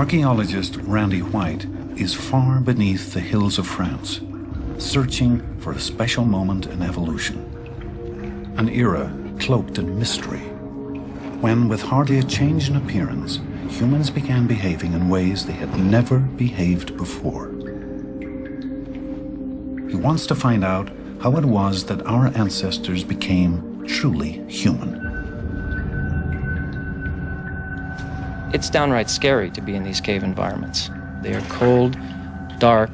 Archaeologist Randy White is far beneath the hills of France, searching for a special moment in evolution. An era cloaked in mystery, when with hardly a change in appearance, humans began behaving in ways they had never behaved before. He wants to find out how it was that our ancestors became truly human. It's downright scary to be in these cave environments. They are cold, dark,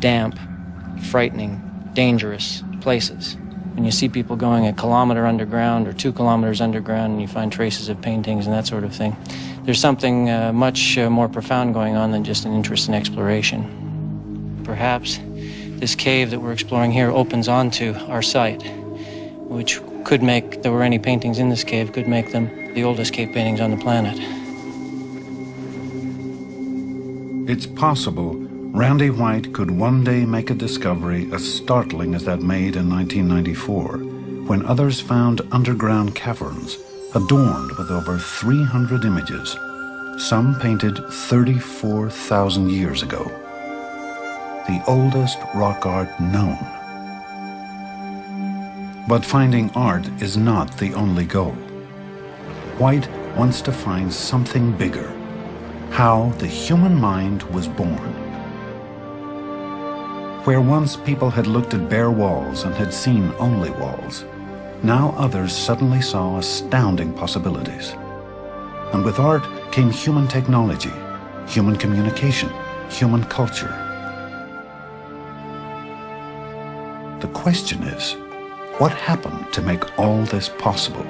damp, frightening, dangerous places. When you see people going a kilometer underground or two kilometers underground and you find traces of paintings and that sort of thing, there's something uh, much uh, more profound going on than just an interest in exploration. Perhaps this cave that we're exploring here opens onto our site, which could make, there were any paintings in this cave, could make them the oldest cave paintings on the planet. It's possible Randy White could one day make a discovery as startling as that made in 1994, when others found underground caverns adorned with over 300 images, some painted 34,000 years ago. The oldest rock art known. But finding art is not the only goal. White wants to find something bigger, how the human mind was born. Where once people had looked at bare walls and had seen only walls, now others suddenly saw astounding possibilities. And with art came human technology, human communication, human culture. The question is, what happened to make all this possible?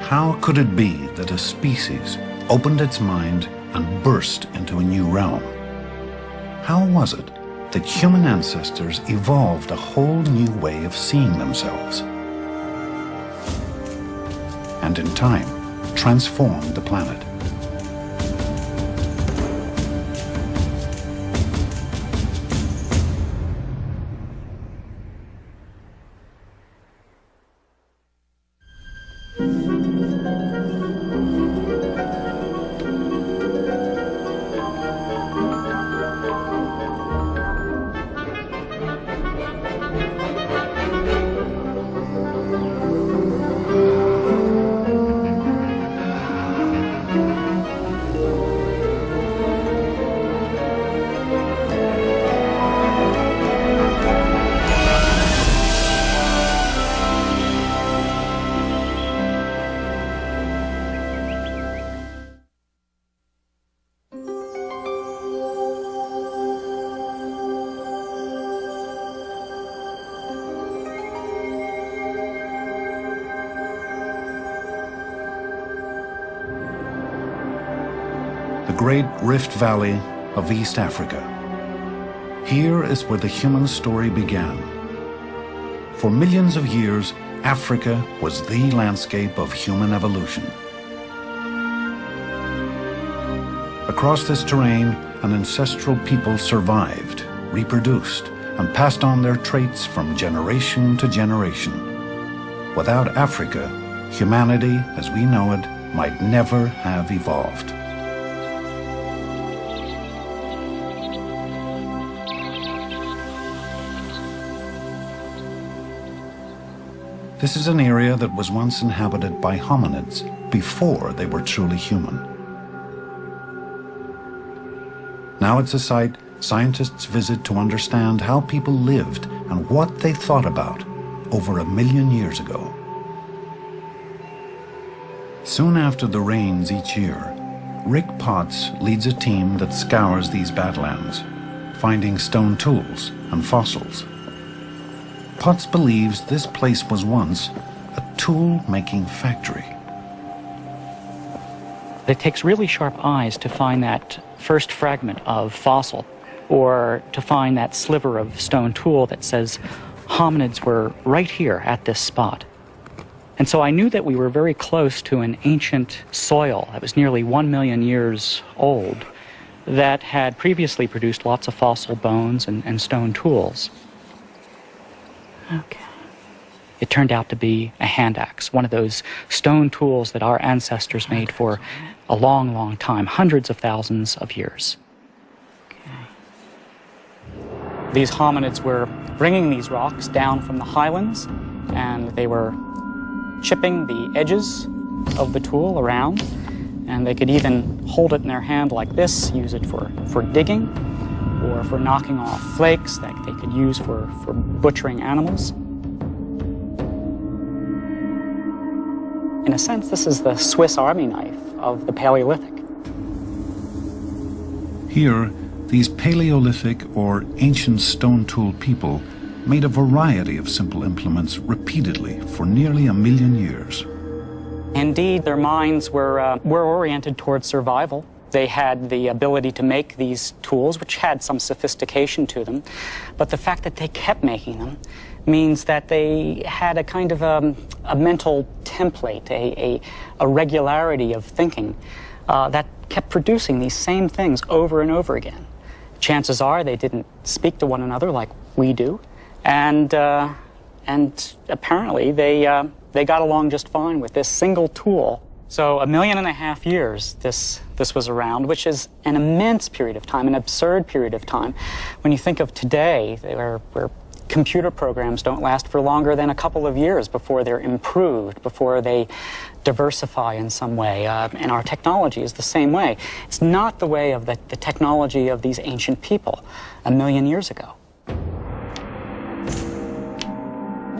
How could it be that a species opened its mind and burst into a new realm? How was it that human ancestors evolved a whole new way of seeing themselves? And in time, transformed the planet. Rift Valley of East Africa. Here is where the human story began. For millions of years, Africa was the landscape of human evolution. Across this terrain, an ancestral people survived, reproduced, and passed on their traits from generation to generation. Without Africa, humanity as we know it might never have evolved. This is an area that was once inhabited by hominids before they were truly human. Now it's a site scientists visit to understand how people lived and what they thought about over a million years ago. Soon after the rains each year, Rick Potts leads a team that scours these badlands, finding stone tools and fossils. Potts believes this place was once a tool-making factory. It takes really sharp eyes to find that first fragment of fossil or to find that sliver of stone tool that says hominids were right here at this spot. And so I knew that we were very close to an ancient soil that was nearly one million years old that had previously produced lots of fossil bones and, and stone tools. Okay. it turned out to be a hand axe, one of those stone tools that our ancestors made for a long, long time, hundreds of thousands of years. These hominids were bringing these rocks down from the highlands and they were chipping the edges of the tool around and they could even hold it in their hand like this, use it for, for digging or for knocking off flakes that they could use for, for butchering animals. In a sense, this is the Swiss army knife of the Paleolithic. Here, these Paleolithic or ancient stone tool people made a variety of simple implements repeatedly for nearly a million years. Indeed, their minds were, uh, were oriented towards survival. They had the ability to make these tools, which had some sophistication to them. But the fact that they kept making them means that they had a kind of a, um, a mental template, a, a, a, regularity of thinking uh, that kept producing these same things over and over again. Chances are they didn't speak to one another like we do, and, uh, and apparently they, uh, they got along just fine with this single tool so a million and a half years this, this was around, which is an immense period of time, an absurd period of time. When you think of today, where, where computer programs don't last for longer than a couple of years before they're improved, before they diversify in some way. Uh, and our technology is the same way. It's not the way of the, the technology of these ancient people a million years ago.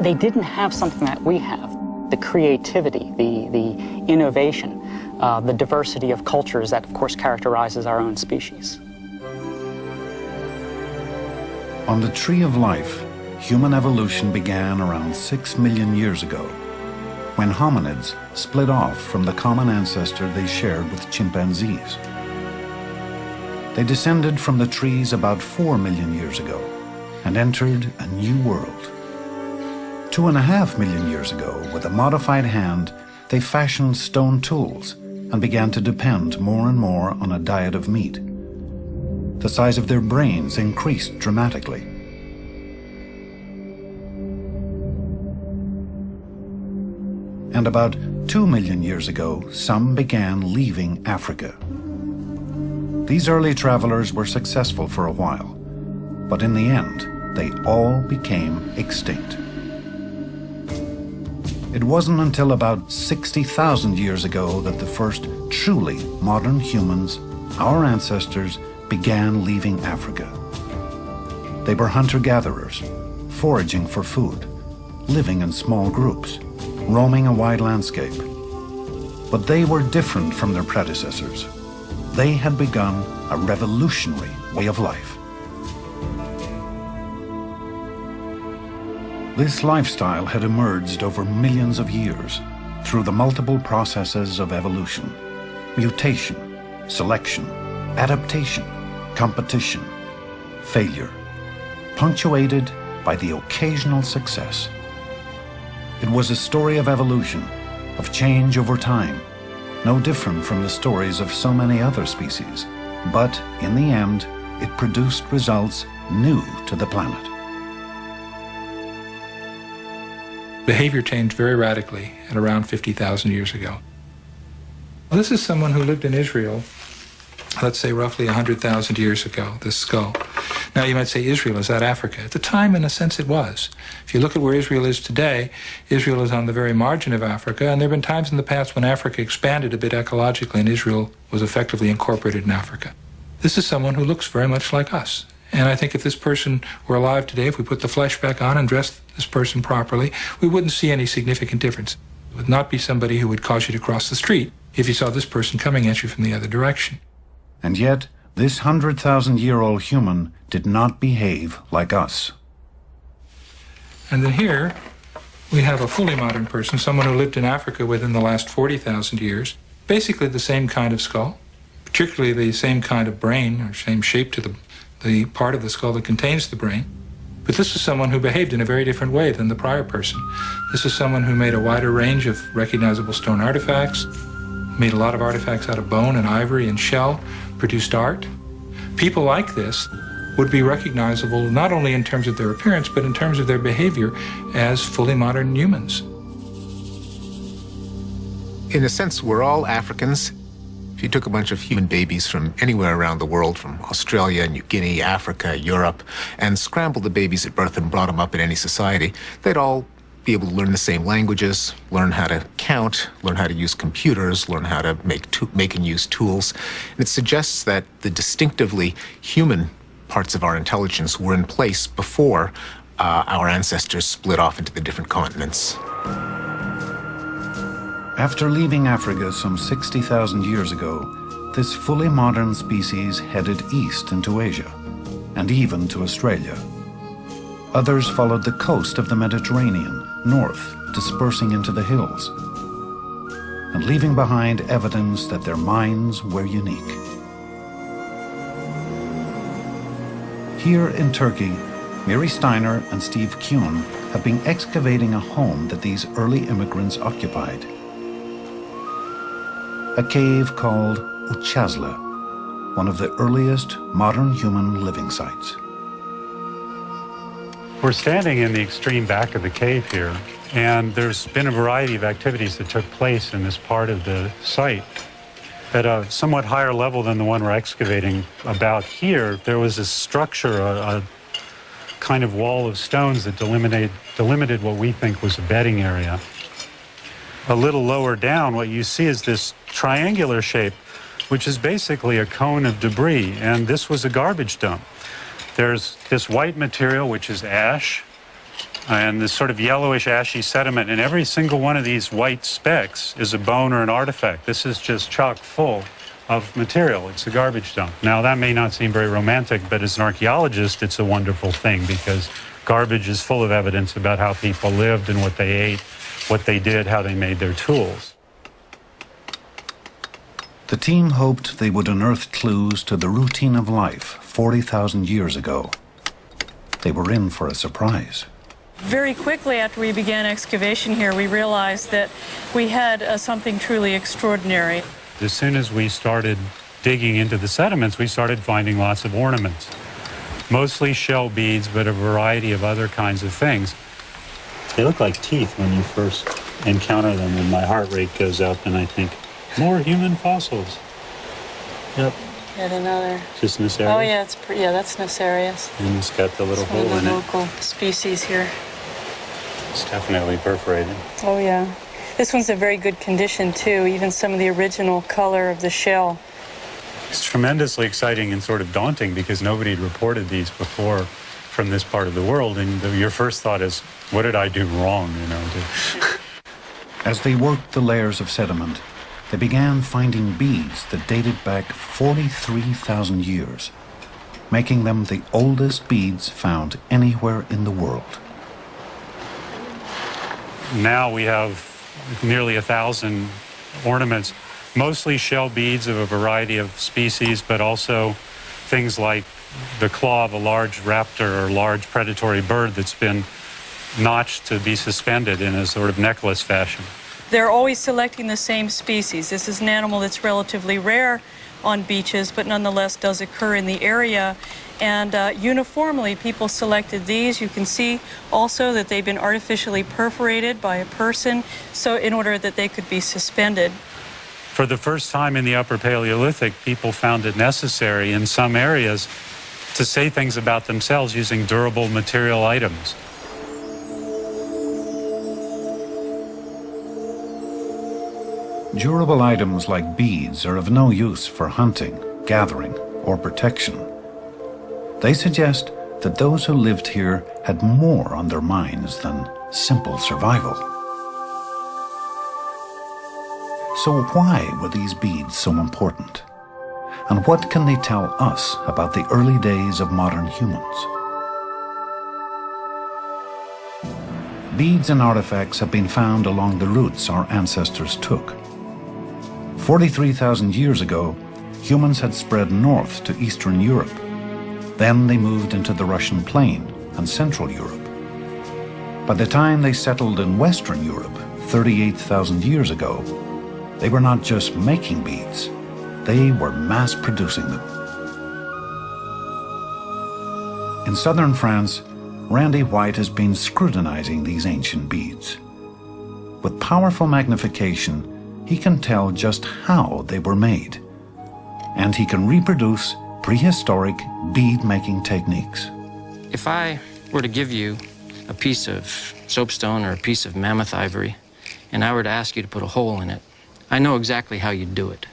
They didn't have something that we have the creativity, the, the innovation, uh, the diversity of cultures that, of course, characterizes our own species. On the Tree of Life, human evolution began around six million years ago, when hominids split off from the common ancestor they shared with chimpanzees. They descended from the trees about four million years ago and entered a new world. Two and a half million years ago, with a modified hand, they fashioned stone tools and began to depend more and more on a diet of meat. The size of their brains increased dramatically. And about two million years ago, some began leaving Africa. These early travelers were successful for a while, but in the end, they all became extinct. It wasn't until about 60,000 years ago that the first truly modern humans, our ancestors, began leaving Africa. They were hunter-gatherers, foraging for food, living in small groups, roaming a wide landscape. But they were different from their predecessors. They had begun a revolutionary way of life. This lifestyle had emerged over millions of years through the multiple processes of evolution, mutation, selection, adaptation, competition, failure, punctuated by the occasional success. It was a story of evolution, of change over time, no different from the stories of so many other species, but in the end, it produced results new to the planet. Behavior changed very radically at around 50,000 years ago. This is someone who lived in Israel, let's say roughly 100,000 years ago, this skull. Now you might say Israel, is that Africa? At the time, in a sense, it was. If you look at where Israel is today, Israel is on the very margin of Africa, and there have been times in the past when Africa expanded a bit ecologically and Israel was effectively incorporated in Africa. This is someone who looks very much like us. And I think if this person were alive today, if we put the flesh back on and dressed this person properly, we wouldn't see any significant difference. It would not be somebody who would cause you to cross the street if you saw this person coming at you from the other direction. And yet, this 100,000-year-old human did not behave like us. And then here, we have a fully modern person, someone who lived in Africa within the last 40,000 years, basically the same kind of skull, particularly the same kind of brain, or same shape to the, the part of the skull that contains the brain. But this is someone who behaved in a very different way than the prior person. This is someone who made a wider range of recognizable stone artifacts, made a lot of artifacts out of bone and ivory and shell, produced art. People like this would be recognizable not only in terms of their appearance, but in terms of their behavior as fully modern humans. In a sense, we're all Africans. You took a bunch of human babies from anywhere around the world, from Australia, New Guinea, Africa, Europe, and scrambled the babies at birth and brought them up in any society, they'd all be able to learn the same languages, learn how to count, learn how to use computers, learn how to make, make and use tools. And it suggests that the distinctively human parts of our intelligence were in place before uh, our ancestors split off into the different continents. After leaving Africa some 60,000 years ago, this fully modern species headed east into Asia, and even to Australia. Others followed the coast of the Mediterranean, north, dispersing into the hills, and leaving behind evidence that their minds were unique. Here in Turkey, Mary Stiner and Steve Kuhn have been excavating a home that these early immigrants occupied. A cave called Üçağızlı, one of the earliest modern human living sites. We're standing in the extreme back of the cave here, and there's been a variety of activities that took place in this part of the site. At a somewhat higher level than the one we're excavating about here, there was a structure, a, a kind of wall of stones that delimited, delimited what we think was a bedding area. A little lower down, what you see is this triangular shape, which is basically a cone of debris, and this was a garbage dump. There's this white material, which is ash, and this sort of yellowish ashy sediment. And every single one of these white specks is a bone or an artifact. This is just chock full of material. It's a garbage dump. Now, that may not seem very romantic, but as an archaeologist, it's a wonderful thing because garbage is full of evidence about how people lived and what they ate, what they did, how they made their tools. The team hoped they would unearth clues to the routine of life 40,000 years ago. They were in for a surprise. Very quickly after we began excavation here, we realized that we had uh, something truly extraordinary. As soon as we started digging into the sediments, we started finding lots of ornaments. Mostly shell beads, but a variety of other kinds of things. They look like teeth when you first encounter them, and my heart rate goes up, and I think, more human fossils. Yep. Yet another. Just Nassarius? Oh, yeah, it's pretty, yeah, that's Nassarius. And it's got the little It's hole in it. local species here. It's definitely perforated. Oh, yeah. This one's in very good condition, too, even some of the original color of the shell. It's tremendously exciting and sort of daunting because nobody had reported these before from this part of the world. And the, your first thought is, what did I do wrong, you know? To... As they worked the layers of sediment, they began finding beads that dated back 43,000 years, making them the oldest beads found anywhere in the world. Now we have nearly a thousand ornaments, mostly shell beads of a variety of species, but also things like the claw of a large raptor or large predatory bird that's been notched to be suspended in a sort of necklace fashion. They're always selecting the same species. This is an animal that's relatively rare on beaches, but nonetheless does occur in the area. And uh, uniformly, people selected these. You can see also that they've been artificially perforated by a person, so in order that they could be suspended. For the first time in the Upper Paleolithic, people found it necessary in some areas to say things about themselves using durable material items. Durable items like beads are of no use for hunting, gathering, or protection. They suggest that those who lived here had more on their minds than simple survival. So why were these beads so important? And what can they tell us about the early days of modern humans? Beads and artifacts have been found along the routes our ancestors took. 43,000 years ago, humans had spread north to Eastern Europe. Then they moved into the Russian plain and Central Europe. By the time they settled in Western Europe, 38,000 years ago, they were not just making beads, they were mass producing them. In southern France, Randy White has been scrutinizing these ancient beads. With powerful magnification, he can tell just how they were made, and he can reproduce prehistoric bead-making techniques. If I were to give you a piece of soapstone or a piece of mammoth ivory, and I were to ask you to put a hole in it, I know exactly how you'd do it.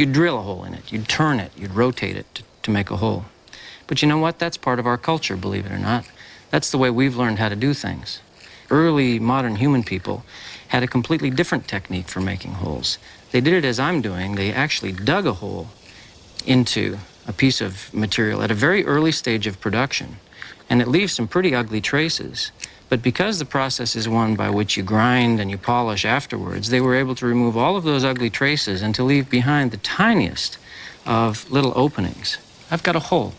You'd drill a hole in it, you'd turn it, you'd rotate it to, to make a hole. But you know what? That's part of our culture, believe it or not. That's the way we've learned how to do things. Early modern human people had a completely different technique for making holes. They did it as I'm doing. They actually dug a hole into a piece of material at a very early stage of production. And it leaves some pretty ugly traces. But because the process is one by which you grind and you polish afterwards, they were able to remove all of those ugly traces and to leave behind the tiniest of little openings. I've got a hole.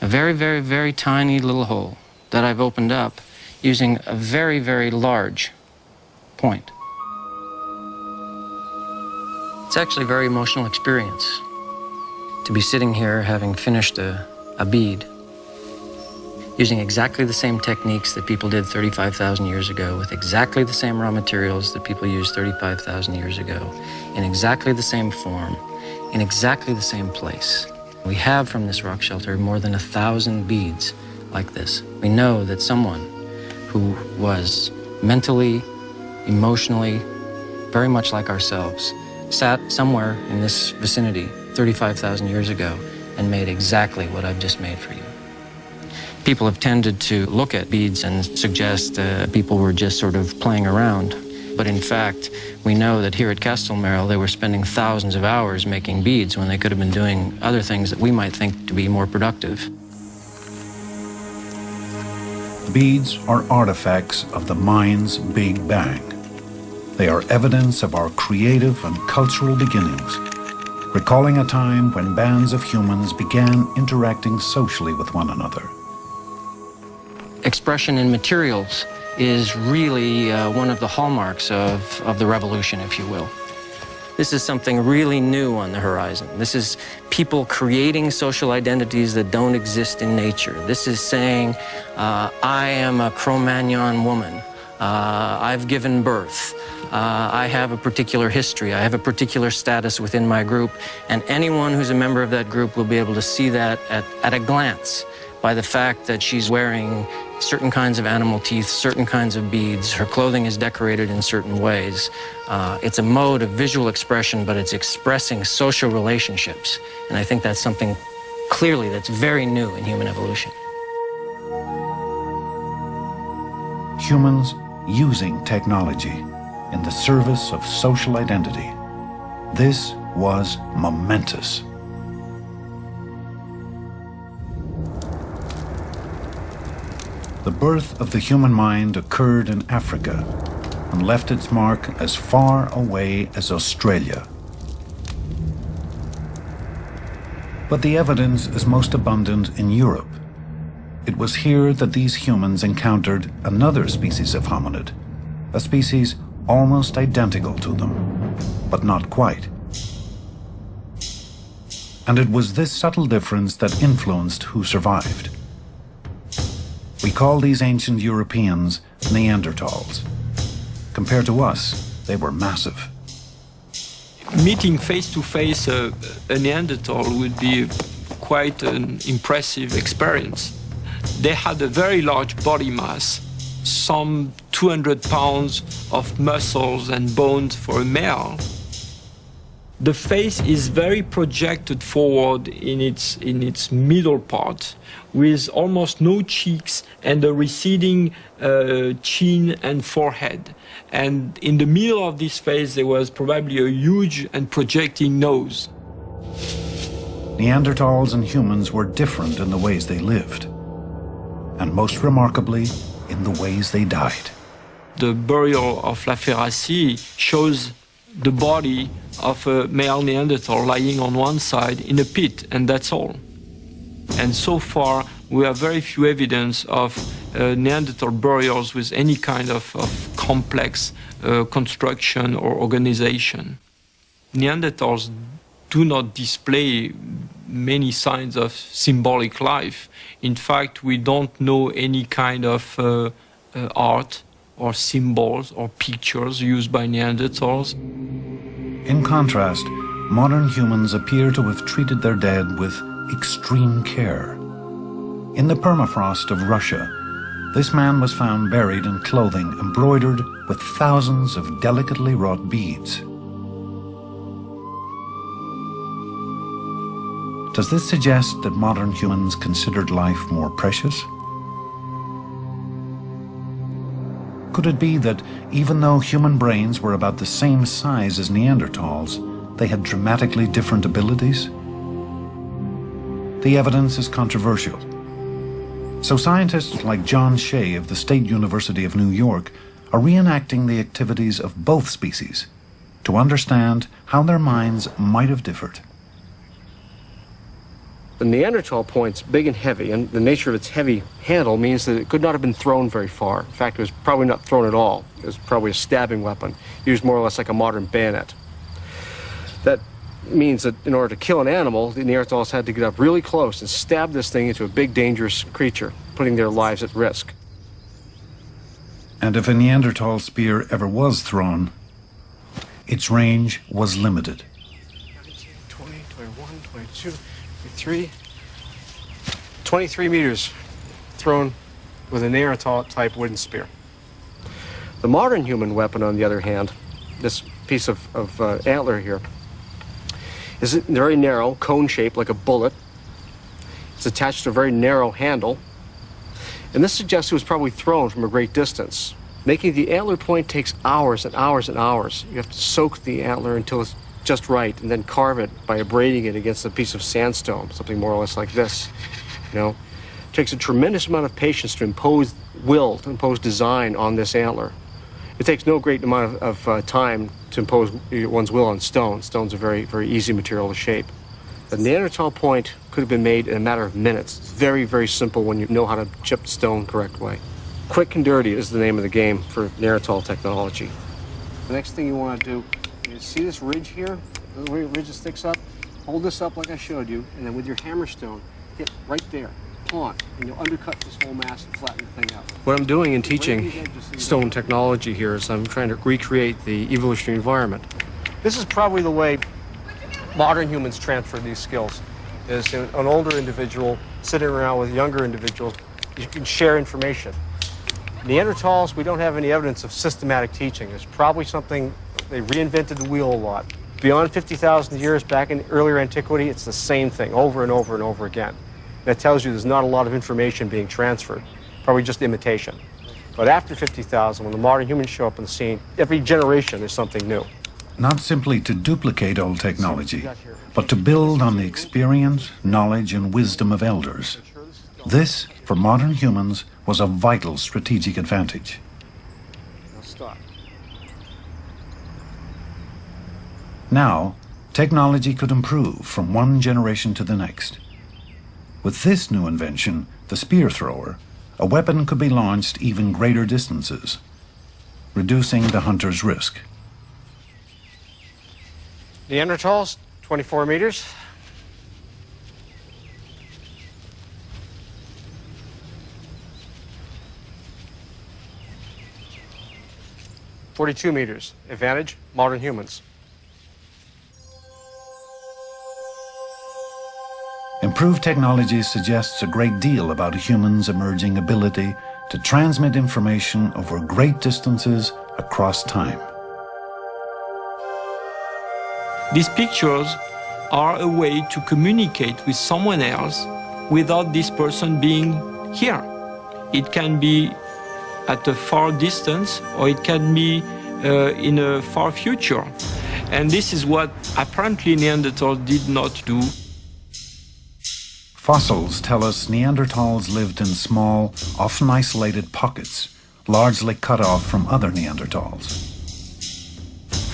A very, very, very tiny little hole that I've opened up using a very, very large point. It's actually a very emotional experience to be sitting here having finished a, a bead using exactly the same techniques that people did 35,000 years ago with exactly the same raw materials that people used 35,000 years ago in exactly the same form in exactly the same place. We have from this rock shelter more than a thousand beads like this. We know that someone who was mentally, emotionally, very much like ourselves, sat somewhere in this vicinity 35,000 years ago and made exactly what I've just made for you. People have tended to look at beads and suggest uh, people were just sort of playing around. But in fact, we know that here at Castelmerle, they were spending thousands of hours making beads when they could have been doing other things that we might think to be more productive. Beads are artifacts of the mind's Big Bang. They are evidence of our creative and cultural beginnings, recalling a time when bands of humans began interacting socially with one another. Expression in materials is really uh, one of the hallmarks of, of the revolution, if you will. This is something really new on the horizon. This is people creating social identities that don't exist in nature. This is saying, uh, I am a Cro-Magnon woman. Uh, I've given birth. Uh, I have a particular history. I have a particular status within my group. And anyone who's a member of that group will be able to see that at, at a glance by the fact that she's wearing certain kinds of animal teeth, certain kinds of beads. Her clothing is decorated in certain ways. Uh, it's a mode of visual expression, but it's expressing social relationships. And I think that's something clearly that's very new in human evolution. Humans using technology in the service of social identity. This was momentous. The birth of the human mind occurred in Africa and left its mark as far away as Australia. But the evidence is most abundant in Europe. It was here that these humans encountered another species of hominid, a species almost identical to them, but not quite. And it was this subtle difference that influenced who survived. We call these ancient Europeans Neanderthals. Compared to us, they were massive. Meeting face to face a, a Neanderthal would be quite an impressive experience. They had a very large body mass, some 200 pounds of muscles and bones for a male. The face is very projected forward in its, in its middle part, with almost no cheeks and a receding uh, chin and forehead. And in the middle of this face, there was probably a huge and projecting nose. Neanderthals and humans were different in the ways they lived, and most remarkably, in the ways they died. The burial of La Ferrassie shows the body of a male Neanderthal lying on one side in a pit, and that's all. And so far, we have very few evidence of uh, Neanderthal burials with any kind of, of complex uh, construction or organization. Neanderthals do not display many signs of symbolic life. In fact, we don't know any kind of uh, uh, art or symbols or pictures used by Neanderthals. In contrast, modern humans appear to have treated their dead with extreme care. In the permafrost of Russia, this man was found buried in clothing embroidered with thousands of delicately wrought beads. Does this suggest that modern humans considered life more precious? Could it be that even though human brains were about the same size as Neanderthals, they had dramatically different abilities? The evidence is controversial. So scientists like John Shea of the State University of New York are reenacting the activities of both species to understand how their minds might have differed. The Neanderthal point's big and heavy, and the nature of its heavy handle means that it could not have been thrown very far. In fact, it was probably not thrown at all. It was probably a stabbing weapon, used more or less like a modern bayonet. That means that in order to kill an animal, the Neanderthals had to get up really close and stab this thing into a big, dangerous creature, putting their lives at risk. And if a Neanderthal spear ever was thrown, its range was limited. 23, 23 meters thrown with a Neanderthal type wooden spear. The modern human weapon, on the other hand, this piece of, of uh, antler here, is very narrow, cone shaped like a bullet. It's attached to a very narrow handle. And this suggests it was probably thrown from a great distance. Making the antler point takes hours and hours and hours. You have to soak the antler until it's just right and then carve it by abrading it against a piece of sandstone, something more or less like this. You know, it takes a tremendous amount of patience to impose will, to impose design on this antler. It takes no great amount of, of uh, time to impose one's will on stone. Stone's a very, very easy material to shape. The Neanderthal point could have been made in a matter of minutes. It's very, very simple when you know how to chip stone correct way. Quick and dirty is the name of the game for Neanderthal technology. The next thing you want to do is see this ridge here, the way the ridge sticks up? Hold this up like I showed you, and then with your hammerstone, hit right there and you'll undercut this whole mass and flatten the thing out. What I'm doing in teaching stone technology here is I'm trying to recreate the evolutionary environment. This is probably the way modern humans transfer these skills, is an older individual sitting around with younger individuals, you can share information. Neanderthals, we don't have any evidence of systematic teaching. There's probably something, they reinvented the wheel a lot. Beyond 50,000 years back in earlier antiquity, it's the same thing over and over and over again that tells you there's not a lot of information being transferred, probably just imitation. But after 50,000, when the modern humans show up on the scene, every generation is something new. Not simply to duplicate old technology, but to build on the experience, knowledge, and wisdom of elders. This, for modern humans, was a vital strategic advantage. Now, technology could improve from one generation to the next. With this new invention, the spear thrower, a weapon could be launched even greater distances, reducing the hunter's risk. Neanderthals, 24 meters. Forty-two meters. Advantage, modern humans. Improved technology suggests a great deal about a human's emerging ability to transmit information over great distances across time. These pictures are a way to communicate with someone else without this person being here. It can be at a far distance or it can be uh, in a far future. And this is what apparently Neanderthals did not do. Fossils tell us Neanderthals lived in small, often isolated pockets, largely cut off from other Neanderthals.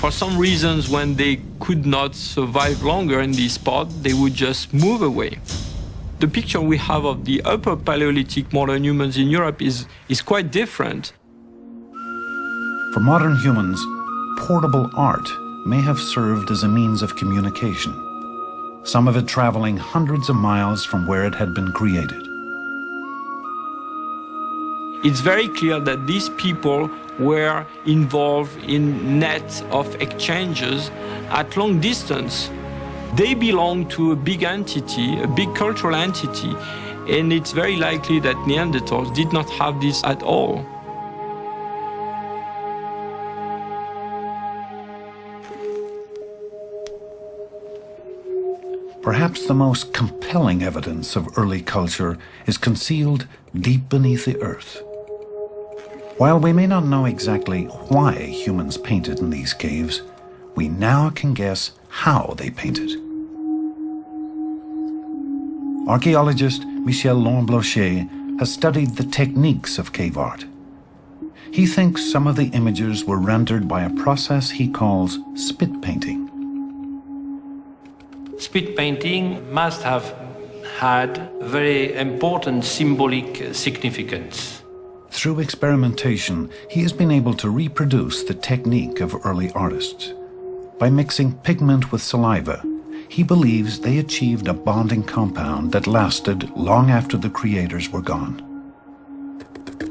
For some reasons, when they could not survive longer in this spot, they would just move away. The picture we have of the upper Paleolithic modern humans in Europe is, is quite different. For modern humans, portable art may have served as a means of communication. Some of it traveling hundreds of miles from where it had been created. It's very clear that these people were involved in nets of exchanges at long distance. They belong to a big entity, a big cultural entity, and it's very likely that Neanderthals did not have this at all. Perhaps the most compelling evidence of early culture is concealed deep beneath the earth. While we may not know exactly why humans painted in these caves, we now can guess how they painted. Archaeologist Michel Lorblanchet has studied the techniques of cave art. He thinks some of the images were rendered by a process he calls spit painting. Spit painting must have had very important symbolic significance. Through experimentation, he has been able to reproduce the technique of early artists. By mixing pigment with saliva, he believes they achieved a bonding compound that lasted long after the creators were gone.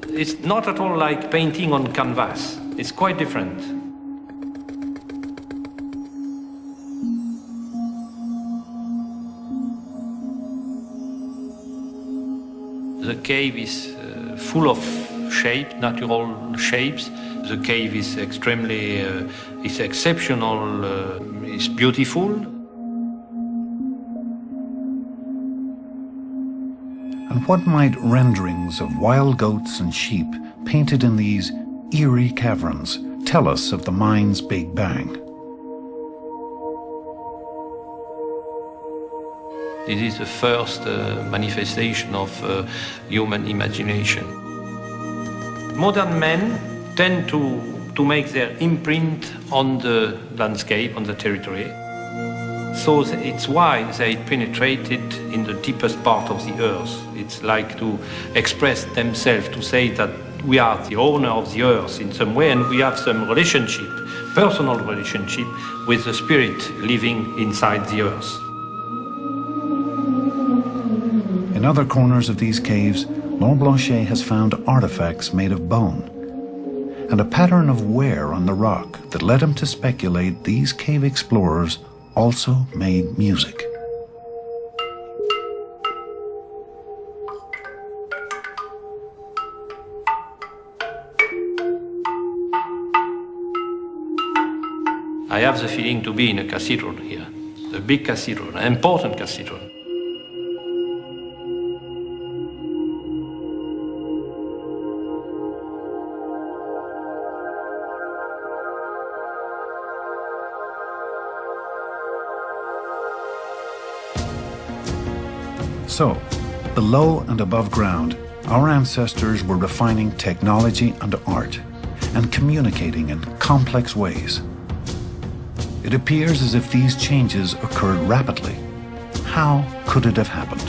It's not at all like painting on canvas. It's quite different. The cave is uh, full of shape, natural shapes. The cave is extremely, uh, is exceptional, uh, is beautiful. And what might renderings of wild goats and sheep painted in these eerie caverns tell us of the mind's Big Bang? This is the first uh, manifestation of uh, human imagination. Modern men tend to, to make their imprint on the landscape, on the territory. So it's why they penetrated in the deepest part of the earth. It's like to express themselves, to say that we are the owner of the earth in some way and we have some relationship, personal relationship with the spirit living inside the earth. In other corners of these caves, Lorblanchet has found artifacts made of bone and a pattern of wear on the rock that led him to speculate these cave explorers also made music. I have the feeling to be in a cathedral here, a big cathedral, an important cathedral. So, below and above ground, our ancestors were refining technology and art and communicating in complex ways. It appears as if these changes occurred rapidly. How could it have happened?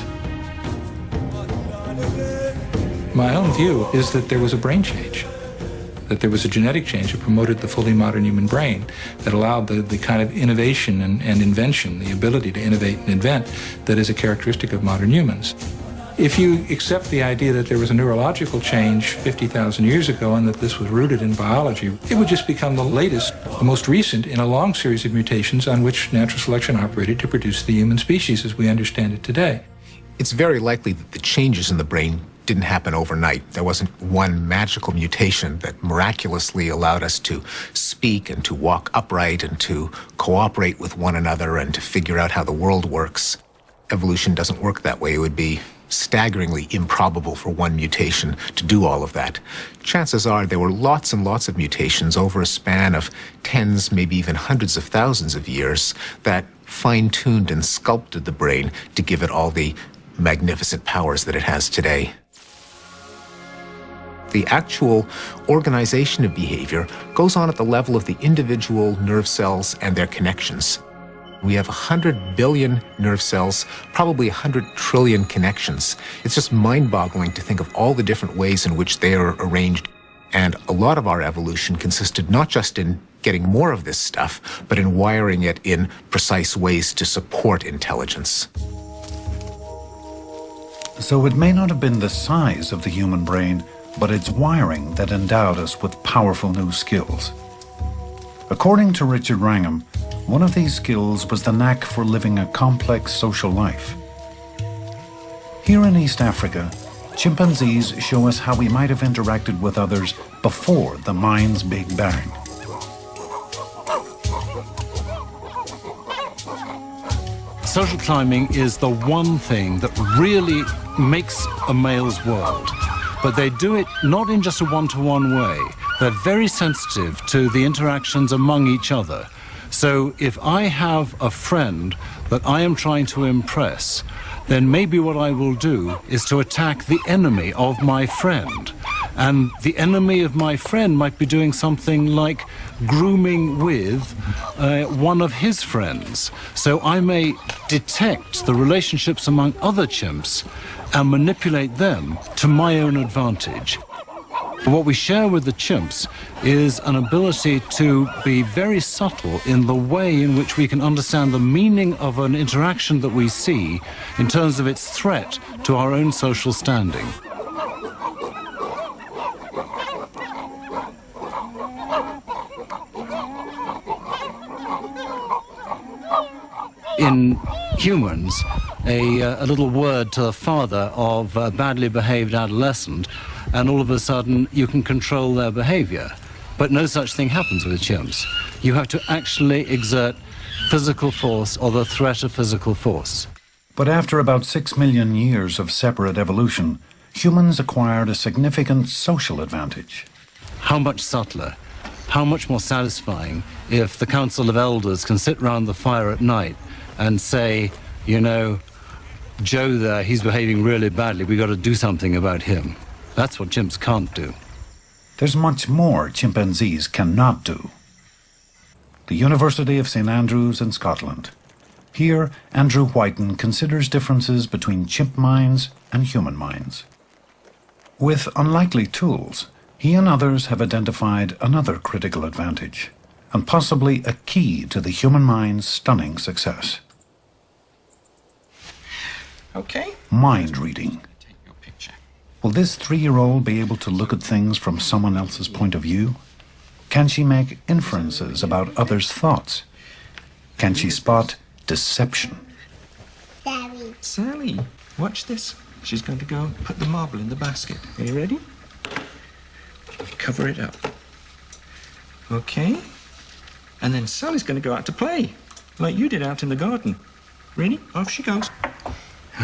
My own view is that there was a brain change, that there was a genetic change that promoted the fully modern human brain, that allowed the, the kind of innovation and, and invention, the ability to innovate and invent that is a characteristic of modern humans. If you accept the idea that there was a neurological change 50,000 years ago and that this was rooted in biology, it would just become the latest, the most recent in a long series of mutations on which natural selection operated to produce the human species as we understand it today. It's very likely that the changes in the brain didn't happen overnight. There wasn't one magical mutation that miraculously allowed us to speak and to walk upright and to cooperate with one another and to figure out how the world works. Evolution doesn't work that way. It would be staggeringly improbable for one mutation to do all of that. Chances are there were lots and lots of mutations over a span of tens, maybe even hundreds of thousands of years that fine-tuned and sculpted the brain to give it all the magnificent powers that it has today. The actual organization of behavior goes on at the level of the individual nerve cells and their connections. We have 100 billion nerve cells, probably 100 trillion connections. It's just mind-boggling to think of all the different ways in which they are arranged. And a lot of our evolution consisted not just in getting more of this stuff, but in wiring it in precise ways to support intelligence. So it may not have been the size of the human brain, but its wiring that endowed us with powerful new skills. According to Richard Wrangham, one of these skills was the knack for living a complex social life. Here in East Africa, chimpanzees show us how we might have interacted with others before the mind's Big Bang. Social climbing is the one thing that really makes a male's world. But they do it not in just a one-to-one way. They're very sensitive to the interactions among each other. So if I have a friend that I am trying to impress, then maybe what I will do is to attack the enemy of my friend. And the enemy of my friend might be doing something like grooming with uh, one of his friends. So I may detect the relationships among other chimps and manipulate them to my own advantage. What we share with the chimps is an ability to be very subtle in the way in which we can understand the meaning of an interaction that we see in terms of its threat to our own social standing. In humans, a, uh, a little word to the father of a badly behaved adolescent and all of a sudden you can control their behavior. But no such thing happens with chimps. You have to actually exert physical force or the threat of physical force. But after about six million years of separate evolution, humans acquired a significant social advantage. How much subtler, how much more satisfying if the Council of Elders can sit round the fire at night and say, you know, Joe there, he's behaving really badly, we've got to do something about him. That's what chimps can't do. There's much more chimpanzees cannot do. The University of St Andrews in Scotland. Here, Andrew Whiten considers differences between chimp minds and human minds. With unlikely tools, he and others have identified another critical advantage, and possibly a key to the human mind's stunning success. Okay. Mind reading. Will this three-year-old be able to look at things from someone else's point of view? Can she make inferences about others' thoughts? Can she spot deception? Sally. Sally, watch this. She's going to go put the marble in the basket. Are you ready? Cover it up. Okay. And then Sally's going to go out to play, like you did out in the garden. Ready? Off she goes.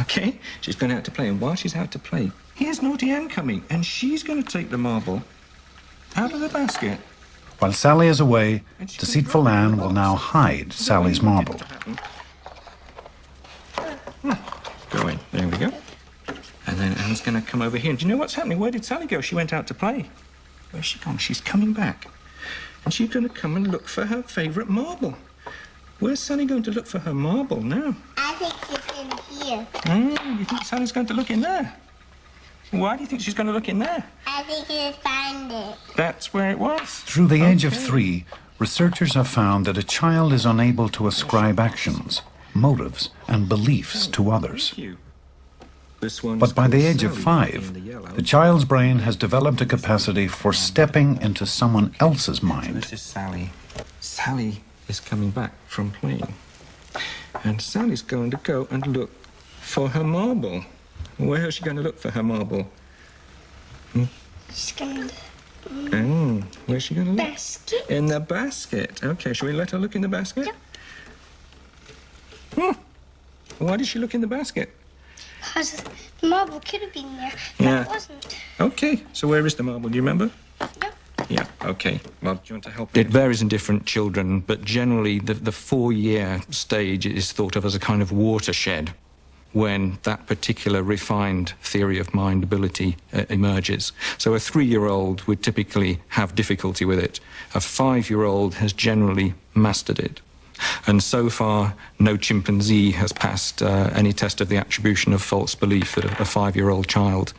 Okay, she's going out to play, and while she's out to play, here's Naughty Ann coming, and she's going to take the marble out of the basket. While Sally is away, deceitful Anne will now hide Sally's marble. Hmm. Go in. There we go. And then Anne's going to come over here. And do you know what's happening? Where did Sally go? She went out to play. Where's she gone? She's coming back. And she's going to come and look for her favourite marble. Where's Sally going to look for her marble now? I think she's. Mm, you think Sally's going to look in there? Why do you think she's going to look in there? I think she'll find it. That's where it was. Through the age of three, researchers have found that a child is unable to ascribe actions, motives, and beliefs to others. But by the age of five, the child's brain has developed a capacity for stepping into someone else's mind. This is Sally. Sally is coming back from playing. And Sally's going to go and look for her marble. Where is she going to look for her marble? Hmm? She's going to... Oh, where's she going to look? Basket. In the basket. Okay, shall we let her look in the basket? Yep. Hmm. Why did she look in the basket? Because the marble could have been there, but Yeah. it wasn't. Okay, so where is the marble? Do you remember? Yeah, okay. Well, do you want to help? It varies in different children, but generally the, the four-year stage is thought of as a kind of watershed when that particular refined theory of mind ability uh, emerges. So a three-year-old would typically have difficulty with it. A five-year-old has generally mastered it. And so far, no chimpanzee has passed uh, any test of the attribution of false belief that a, five-year-old child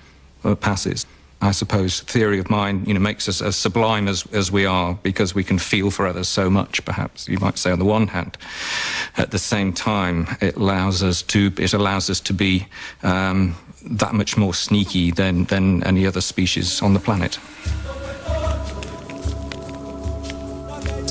uh, passes. I suppose, theory of mind, you know, makes us as sublime as, as we are because we can feel for others so much, perhaps, you might say on the one hand. At the same time, it allows us to, it allows us to be um, that much more sneaky than, than any other species on the planet.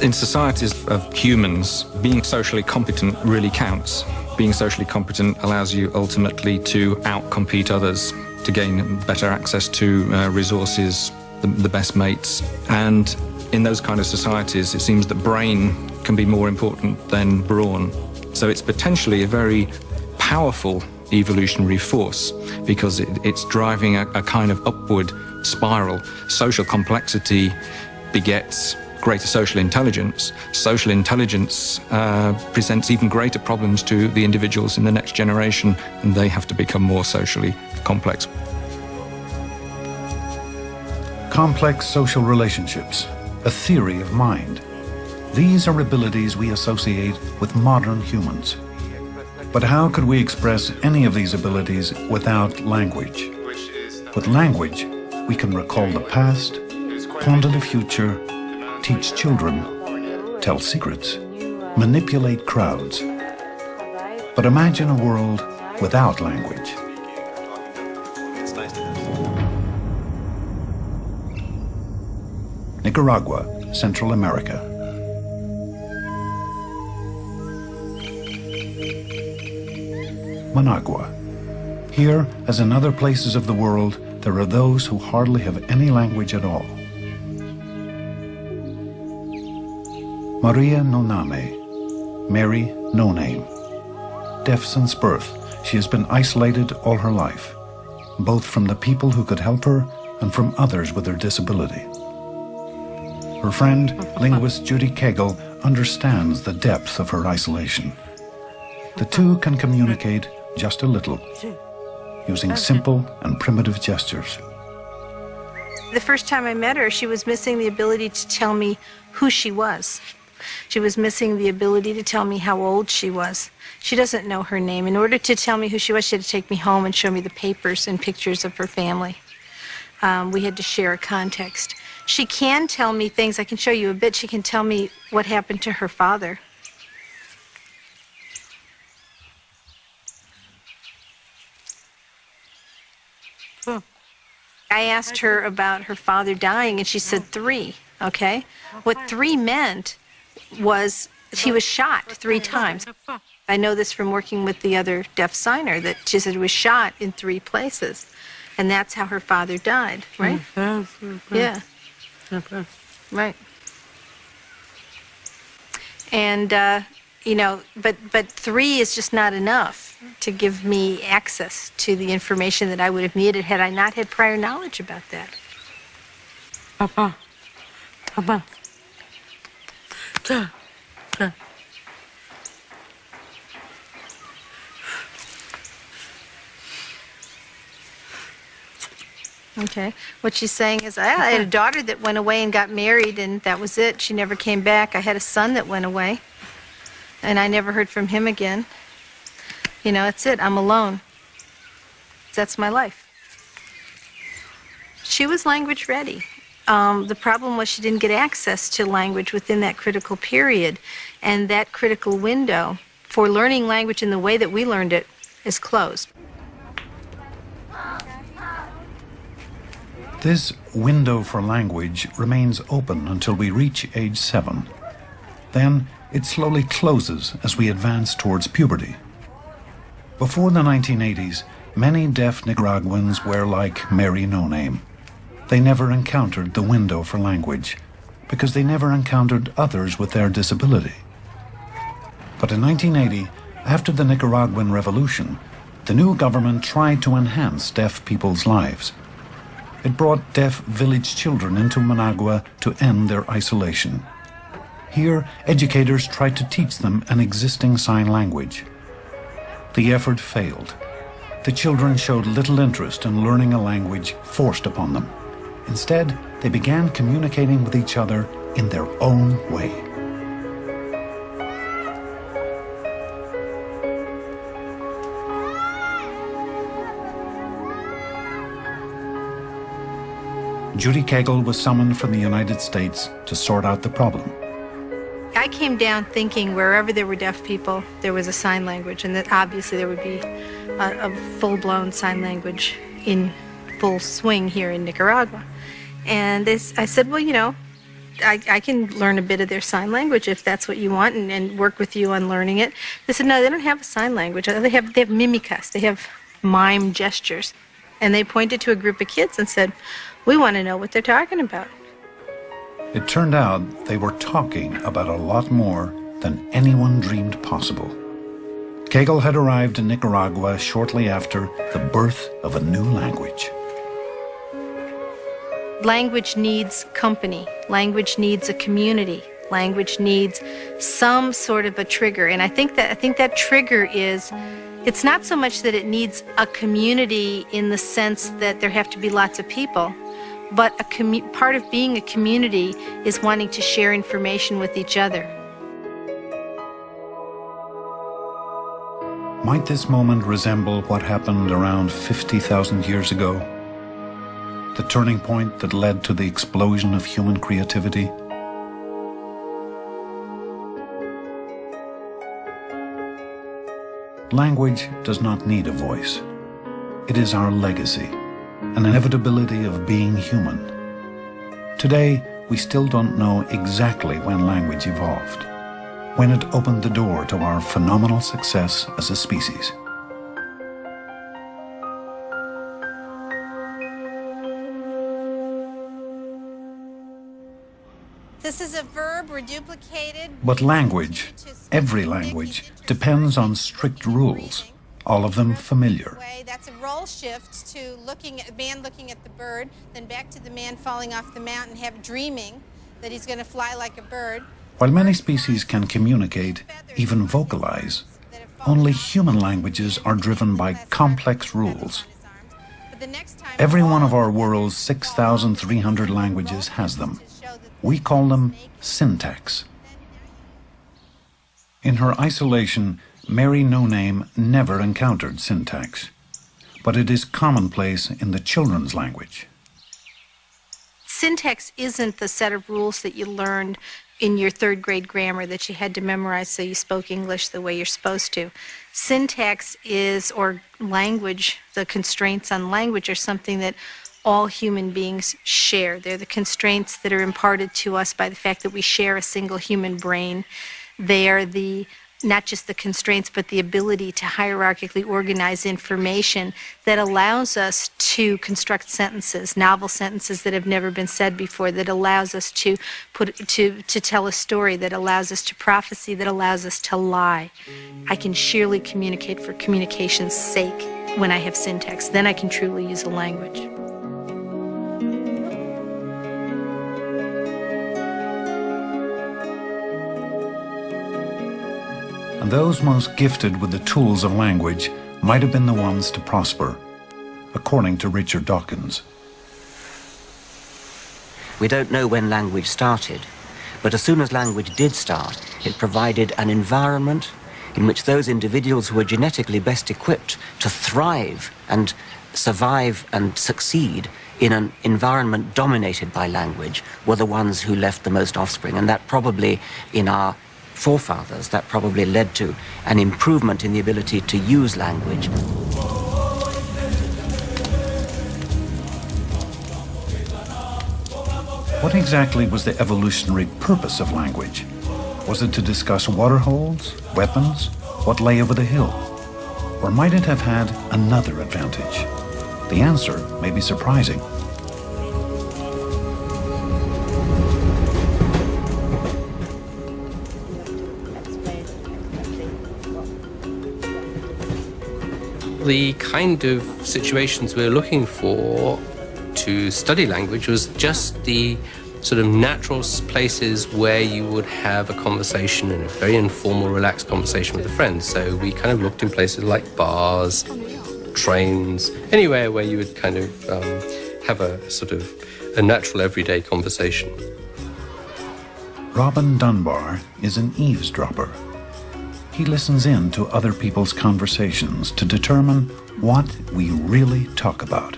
In societies of humans, being socially competent really counts. Being socially competent allows you ultimately to outcompete others to gain better access to uh, resources, the, the best mates. And in those kind of societies, it seems that brain can be more important than brawn. So it's potentially a very powerful evolutionary force because it, it's driving a, a, kind of upward spiral. Social complexity begets greater social intelligence. Social intelligence uh, presents even greater problems to the individuals in the next generation, and they have to become more socially complex. Complex social relationships, a theory of mind. These are abilities we associate with modern humans. But how could we express any of these abilities without language? With language, we can recall the past, ponder the future, teach children, tell secrets, manipulate crowds. But imagine a world without language. Nicaragua, Central America. Managua. Here, as in other places of the world, there are those who hardly have any language at all. Maria Noname, Mary No Name. Deaf since birth, she has been isolated all her life, both from the people who could help her and from others with her disability. Her friend, linguist Judy Kegl, understands the depth of her isolation. The two can communicate just a little, using simple and primitive gestures. The first time I met her, she was missing the ability to tell me who she was. She was missing the ability to tell me how old she was. She doesn't know her name. In order to tell me who she was, she had to take me home and show me the papers and pictures of her family. Um, we had to share a context. She can tell me things. I can show you a bit. She can tell me what happened to her father. I asked her about her father dying, and she said three. Okay? What three meant was she was shot three times. I know this from working with the other deaf signer that she said was shot in three places. And that's how her father died, right? Yeah. Right. And, uh, you know, but, but three is just not enough to give me access to the information that I would have needed had I not had prior knowledge about that. Papa. Papa. Okay. What she's saying is, I had a daughter that went away and got married, and that was it. She never came back. I had a son that went away, and I never heard from him again. You know, that's it. I'm alone. That's my life. She was language ready. Um, the problem was she didn't get access to language within that critical period, and that critical window for learning language in the way that we learned it is closed. This window for language remains open until we reach age seven. Then it slowly closes as we advance towards puberty. Before the 1980s, many deaf Nicaraguans were like Mary No Name. They never encountered the window for language because they never encountered others with their disability. But in 1980, after the Nicaraguan Revolution, the new government tried to enhance deaf people's lives. It brought deaf village children into Managua to end their isolation. Here, educators tried to teach them an existing sign language. The effort failed. The children showed little interest in learning a language forced upon them. Instead, they began communicating with each other in their own way. Judy Kegl was summoned from the United States to sort out the problem. I came down thinking wherever there were deaf people, there was a sign language, and that obviously there would be a, a full-blown sign language in full swing here in Nicaragua. And I said, well, you know, I, I, can learn a bit of their sign language if that's what you want and, and, work with you on learning it. They said, no, they don't have a sign language. They have, they have mimicas. They have mime gestures. And they pointed to a group of kids and said, we want to know what they're talking about. It turned out they were talking about a lot more than anyone dreamed possible. Kegl had arrived in Nicaragua shortly after the birth of a new language. Language needs company. Language needs a community. Language needs some sort of a trigger. And I think that I think that trigger is it's not so much that it needs a community in the sense that there have to be lots of people, but a part of being a community is wanting to share information with each other. Might this moment resemble what happened around 50,000 years ago? The turning point that led to the explosion of human creativity? Language does not need a voice. It is our legacy an inevitability of being human. Today, we still don't know exactly when language evolved, when it opened the door to our phenomenal success as a species. This is a verb, we're. But language, every language, depends on strict rules all of them familiar. That's a role shift to looking at man looking at the bird, then back to the man falling off the mountain, have dreaming that he's going to fly like a bird. While many species can communicate, even vocalize, only human languages are driven by complex rules. Every one of our world's 6,300 languages has them. We call them syntax. In her isolation, Mary No Name never encountered syntax, but it is commonplace in the children's language. Syntax isn't the set of rules that you learned in your third grade grammar that you had to memorize so you spoke English the way you're supposed to. Syntax is, or language, the constraints on language are something that all human beings share. They're the constraints that are imparted to us by the fact that we share a single human brain. They are the not just the constraints, but the ability to hierarchically organize information that allows us to construct sentences, novel sentences that have never been said before, that allows us to put to to tell a story, that allows us to prophecy, that allows us to lie. I can sheerly communicate for communication's sake when I have syntax. Then I can truly use a language. And those most gifted with the tools of language might have been the ones to prosper, according to Richard Dawkins. We don't know when language started, but as soon as language did start, it provided an environment in which those individuals who were genetically best equipped to thrive and survive and succeed in an environment dominated by language were the ones who left the most offspring. And that probably in our forefathers, that probably led to an improvement in the ability to use language. What exactly was the evolutionary purpose of language? Was it to discuss waterholes, weapons, what lay over the hill? Or might it have had another advantage? The answer may be surprising. The kind of situations we were looking for to study language was just the sort of natural places where you would have a conversation and a very informal, relaxed conversation with a friend. So we kind of looked in places like bars, trains, anywhere where you would kind of um, have a sort of a natural everyday conversation. Robin Dunbar is an eavesdropper he listens in to other people's conversations to determine what we really talk about.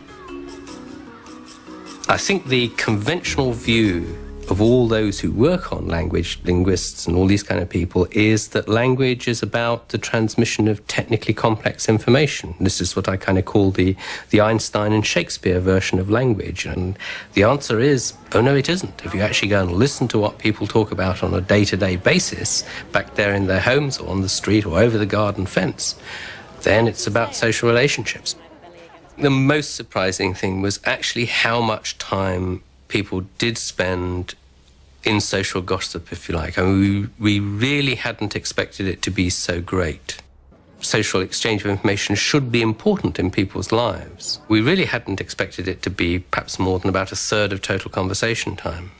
I think the conventional view of all those who work on language, linguists and all these kind of people, is that language is about the transmission of technically complex information. This is what I kind of call the, the Einstein and Shakespeare version of language. And the answer is, oh no, it isn't. If you actually go and listen to what people talk about on a day-to-day basis, back there in their homes or on the street or over the garden fence, then it's about social relationships. The most surprising thing was actually how much time people did spend in social gossip, if you like. I mean, we, we really hadn't expected it to be so great. Social exchange of information should be important in people's lives. We really hadn't expected it to be perhaps more than about a third of total conversation time.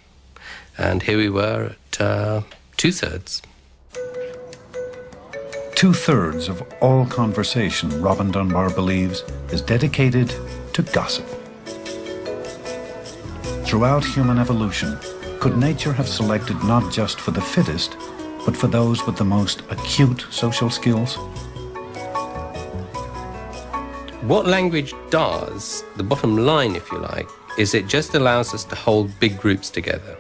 And here we were at uh, two thirds. Two thirds of all conversation, Robin Dunbar believes, is dedicated to gossip. Throughout human evolution, could nature have selected not just for the fittest, but for those with the most acute social skills? What language does, the bottom line, if you like, is it just allows us to hold big groups together.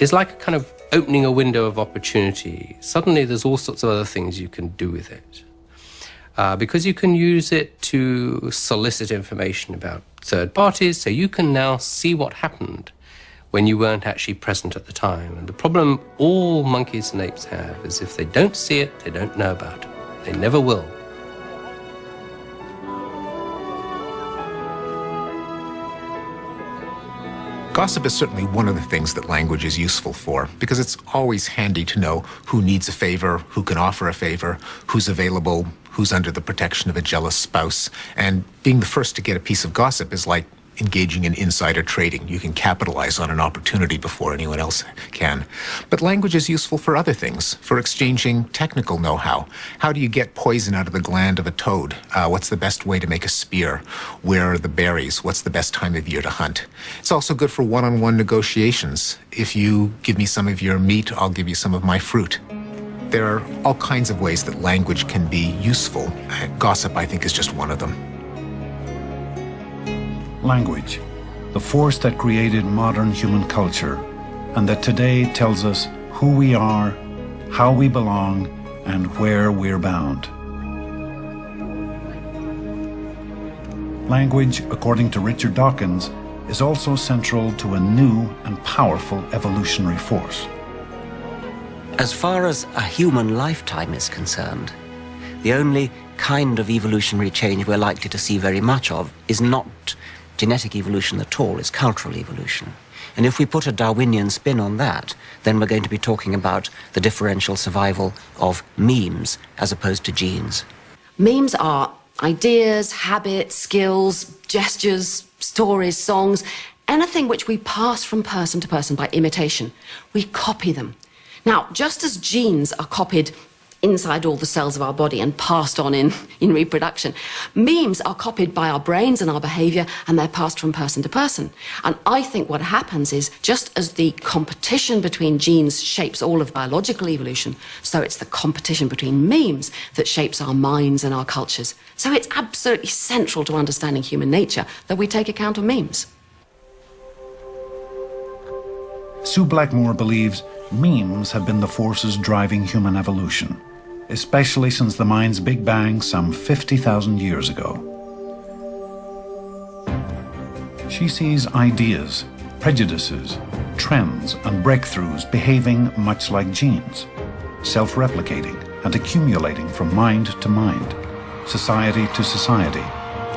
It's like a kind of opening a window of opportunity. Suddenly there's all sorts of other things you can do with it. Uh, because you can use it to solicit information about third parties, so you can now see what happened when you weren't actually present at the time. And the problem all monkeys and apes have is if they don't see it, they don't know about it. They never will. Gossip is certainly one of the things that language is useful for because it's always handy to know who needs a favor, who can offer a favor, who's available, who's under the protection of a jealous spouse. And being the first to get a piece of gossip is like engaging in insider trading. You can capitalize on an opportunity before anyone else can. But language is useful for other things, for exchanging technical know-how. How do you get poison out of the gland of a toad? Uh, what's the best way to make a spear? Where are the berries? What's the best time of year to hunt? It's also good for one-on-one -on -one negotiations. If you give me some of your meat, I'll give you some of my fruit. There are all kinds of ways that language can be useful. Gossip, I think, is just one of them language, the force that created modern human culture, and that today tells us who we are, how we belong, and where we're bound. Language, according to Richard Dawkins, is also central to a new and powerful evolutionary force. As far as a human lifetime is concerned, the only kind of evolutionary change we're likely to see very much of is not genetic evolution at all, it's cultural evolution. And if we put a Darwinian spin on that, then we're going to be talking about the differential survival of memes as opposed to genes. Memes are ideas, habits, skills, gestures, stories, songs, anything which we pass from person to person by imitation. We copy them. Now, just as genes are copied inside all the cells of our body and passed on in, in reproduction. Memes are copied by our brains and our behavior and they're passed from person to person. And I think what happens is just as the competition between genes shapes all of biological evolution, so it's the competition between memes that shapes our minds and our cultures. So it's absolutely central to understanding human nature that we take account of memes. Sue Blackmore believes memes have been the forces driving human evolution especially since the mind's Big Bang some 50,000 years ago. She sees ideas, prejudices, trends and breakthroughs behaving much like genes, self-replicating and accumulating from mind to mind, society to society,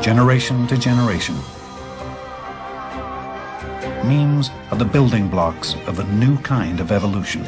generation to generation. Memes are the building blocks of a new kind of evolution.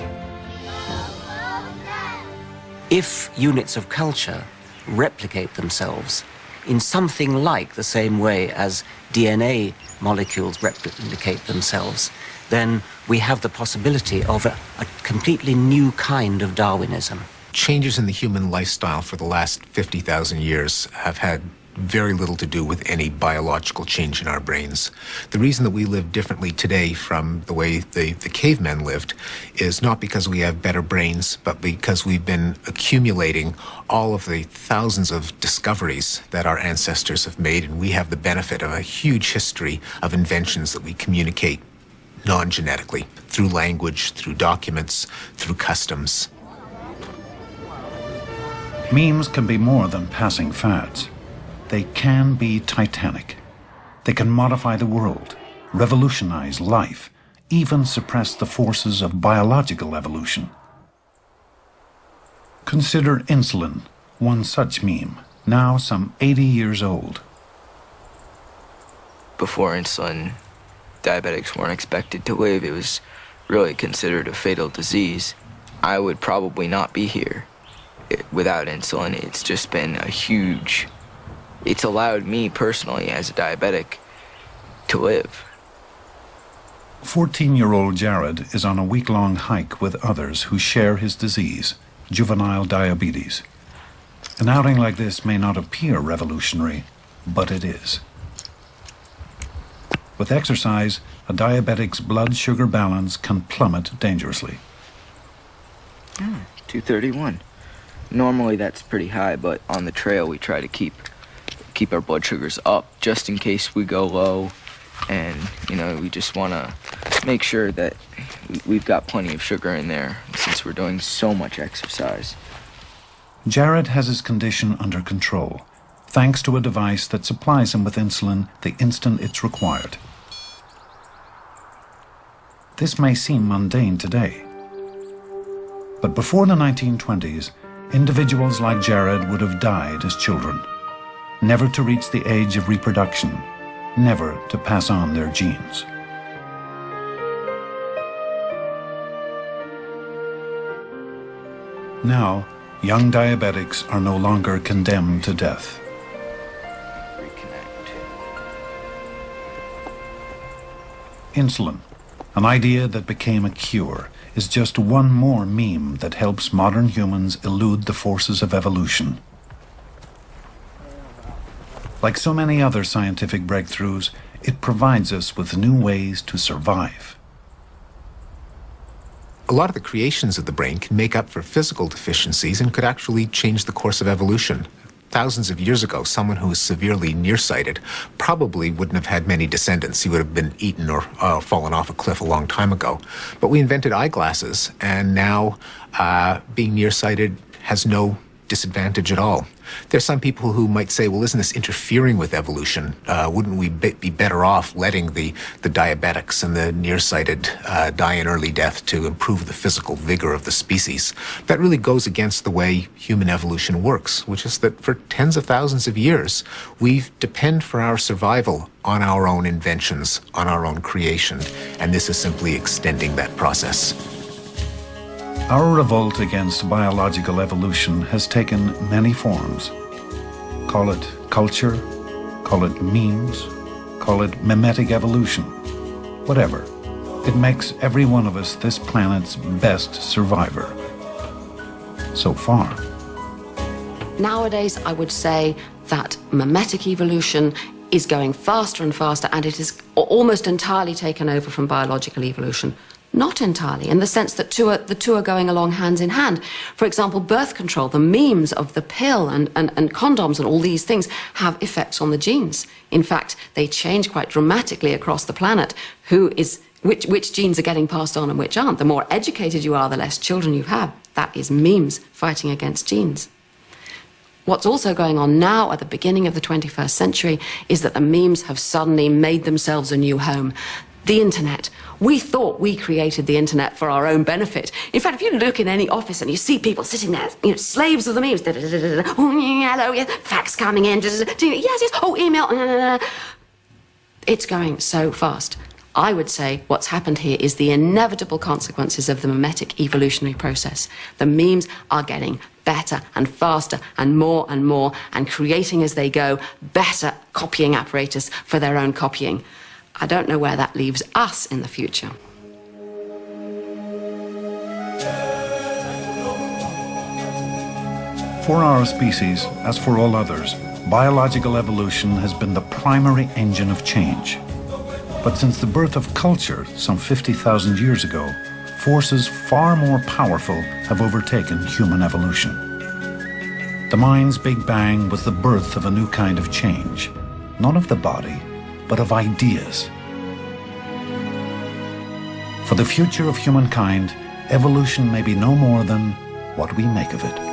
If units of culture replicate themselves in something like the same way as DNA molecules replicate themselves, then we have the possibility of a, a, completely new kind of Darwinism. Changes in the human lifestyle for the last 50,000 years have had very little to do with any biological change in our brains. The reason that we live differently today from the way the, the cavemen lived is not because we have better brains, but because we've been accumulating all of the thousands of discoveries that our ancestors have made, and we have the benefit of a huge history of inventions that we communicate non genetically through language, through documents, through customs. Memes can be more than passing fads. They can be titanic. They can modify the world, revolutionize life, even suppress the forces of biological evolution. Consider insulin, one such meme, now some 80 years old. Before insulin, diabetics weren't expected to live. It was really considered a fatal disease. I would probably not be here eh, without insulin. It's just been a huge, it's allowed me personally as a diabetic to live. 14 year old Jared is on a week long hike with others who share his disease, juvenile diabetes. An outing like this may not appear revolutionary, but it is. With exercise, a diabetic's blood sugar balance can plummet dangerously. Hmm, 231. Normally that's pretty high, but on the trail we try to keep keep our blood sugars up just in case we go low. And, you know, we just want to make sure that we've got plenty of sugar in there since we're doing so much exercise. Jared has his condition under control, thanks to a device that supplies him with insulin the instant it's required. This may seem mundane today. But before the 1920s, individuals like Jared would have died as children, never to reach the age of reproduction, never to pass on their genes. Now, young diabetics are no longer condemned to death. Insulin an idea that became a cure is just one more meme that helps modern humans elude the forces of evolution. Like so many other scientific breakthroughs, it provides us with new ways to survive. A lot of the creations of the brain can make up for physical deficiencies and could actually change the course of evolution thousands of years ago, someone who was severely nearsighted probably wouldn't have had many descendants. He would have been eaten or uh, fallen off a cliff a long time ago. But we invented eyeglasses, and now uh, being nearsighted has no disadvantage at all. There's some people who might say, well, isn't this interfering with evolution? Uh, wouldn't we be better off letting the, the diabetics and the nearsighted uh, die an early death to improve the physical vigor of the species? That really goes against the way human evolution works, which is that for tens of thousands of years, we depend for our survival on our own inventions, on our own creation, and this is simply extending that process. Our revolt against biological evolution has taken many forms. Call it culture, call it memes, call it memetic evolution, whatever. It makes every one of us this planet's best survivor. So far. Nowadays, I would say that memetic evolution is going faster and faster, and it is almost entirely taken over from biological evolution. Not entirely, in the sense that two are, the two are going along hands in hand. For example, birth control, the memes of the pill and, and, and condoms and all these things have effects on the genes. In fact, they change quite dramatically across the planet who is, which, which genes are getting passed on and which aren't. The more educated you are, the less children you have. That is memes fighting against genes. What's also going on now at the beginning of the 21st century is that the memes have suddenly made themselves a new home the internet. We thought we created the internet for our own benefit. In fact, if you look in any office and you see people sitting there, you know, slaves of the memes, oh, hello, yes, fax coming in, yes, yes, oh, email, it's going so fast. I would say what's happened here is the inevitable consequences of the memetic evolutionary process. The memes are getting better and faster and more and more and creating as they go better copying apparatus for their own copying. I don't know where that leaves us in the future. For our species, as for all others, biological evolution has been the primary engine of change. But since the birth of culture some 50,000 years ago, forces far more powerful have overtaken human evolution. The mind's Big Bang was the birth of a new kind of change, not of the body, but of ideas. For the future of humankind, evolution may be no more than what we make of it.